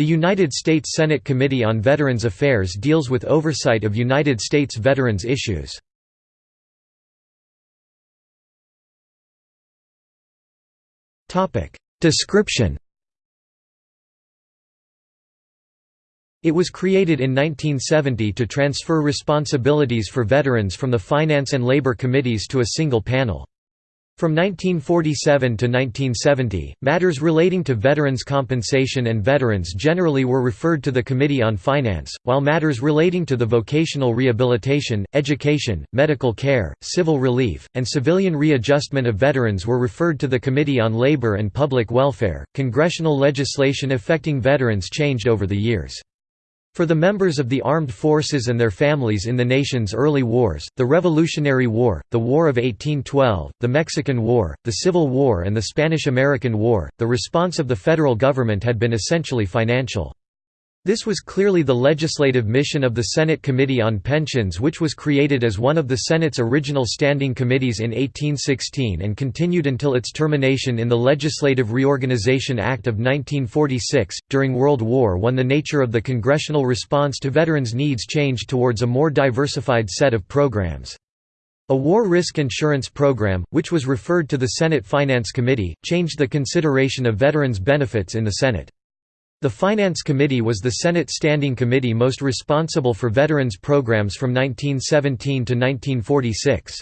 The United States Senate Committee on Veterans Affairs deals with oversight of United States veterans issues. Description It was created in 1970 to transfer responsibilities for veterans from the Finance and Labor Committees to a single panel. From 1947 to 1970, matters relating to veterans' compensation and veterans generally were referred to the Committee on Finance, while matters relating to the vocational rehabilitation, education, medical care, civil relief, and civilian readjustment of veterans were referred to the Committee on Labor and Public Welfare. Congressional legislation affecting veterans changed over the years. For the members of the armed forces and their families in the nation's early wars, the Revolutionary War, the War of 1812, the Mexican War, the Civil War and the Spanish–American War, the response of the federal government had been essentially financial. This was clearly the legislative mission of the Senate Committee on Pensions which was created as one of the Senate's original standing committees in 1816 and continued until its termination in the Legislative Reorganization Act of 1946. During World War I the nature of the congressional response to veterans' needs changed towards a more diversified set of programs. A war risk insurance program, which was referred to the Senate Finance Committee, changed the consideration of veterans' benefits in the Senate. The Finance Committee was the Senate Standing Committee most responsible for veterans programs from 1917 to 1946.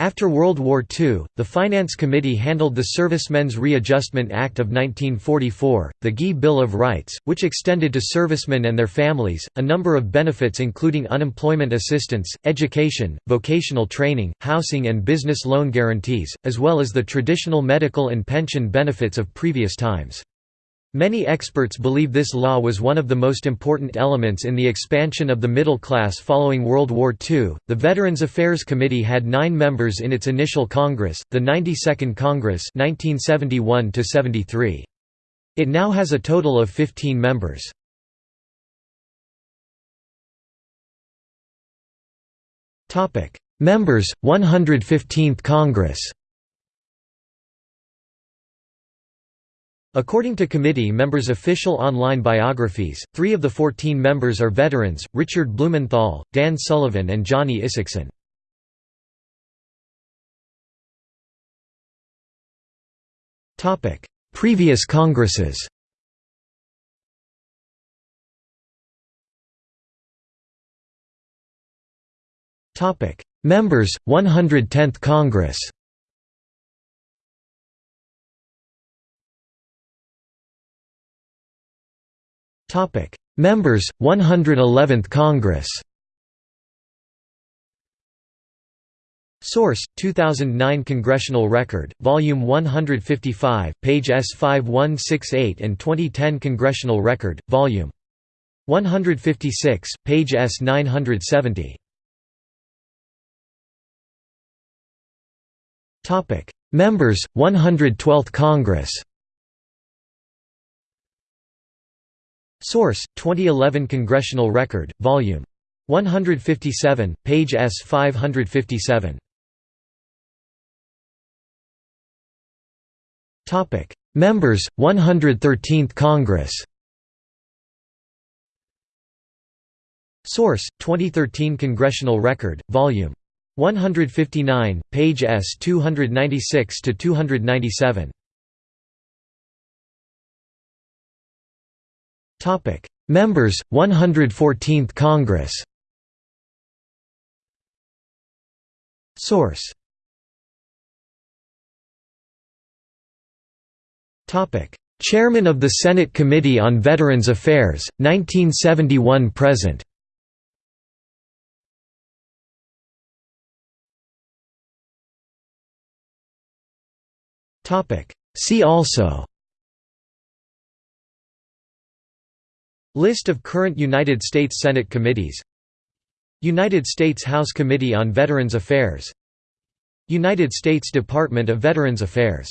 After World War II, the Finance Committee handled the Servicemen's Readjustment Act of 1944, the GI Bill of Rights, which extended to servicemen and their families, a number of benefits including unemployment assistance, education, vocational training, housing and business loan guarantees, as well as the traditional medical and pension benefits of previous times. Many experts believe this law was one of the most important elements in the expansion of the middle class following World War II. The Veterans Affairs Committee had nine members in its initial Congress, the 92nd Congress 1971 -73. It now has a total of 15 members. Topic: Members, 115th Congress According to committee members' official online biographies, three of the 14 members are veterans, Richard Blumenthal, Dan Sullivan and Johnny Isakson. Previous Congresses Members, 110th Congress Topic: Members 111th Congress. Source: 2009 Congressional Record, Volume 155, page S5168 and 2010 Congressional Record, Volume 156, page S970. Topic: Members 112th Congress. Source: 2011 Congressional Record, Volume 157, page S557. Topic: Members, 113th Congress. Source: 2013 Congressional Record, Volume 159, page S296 to 297. Members 114th Congress. Source. Topic: Chairman of the Senate Committee on Veterans Affairs, 1971 present. Topic: See also List of current United States Senate committees United States House Committee on Veterans Affairs United States Department of Veterans Affairs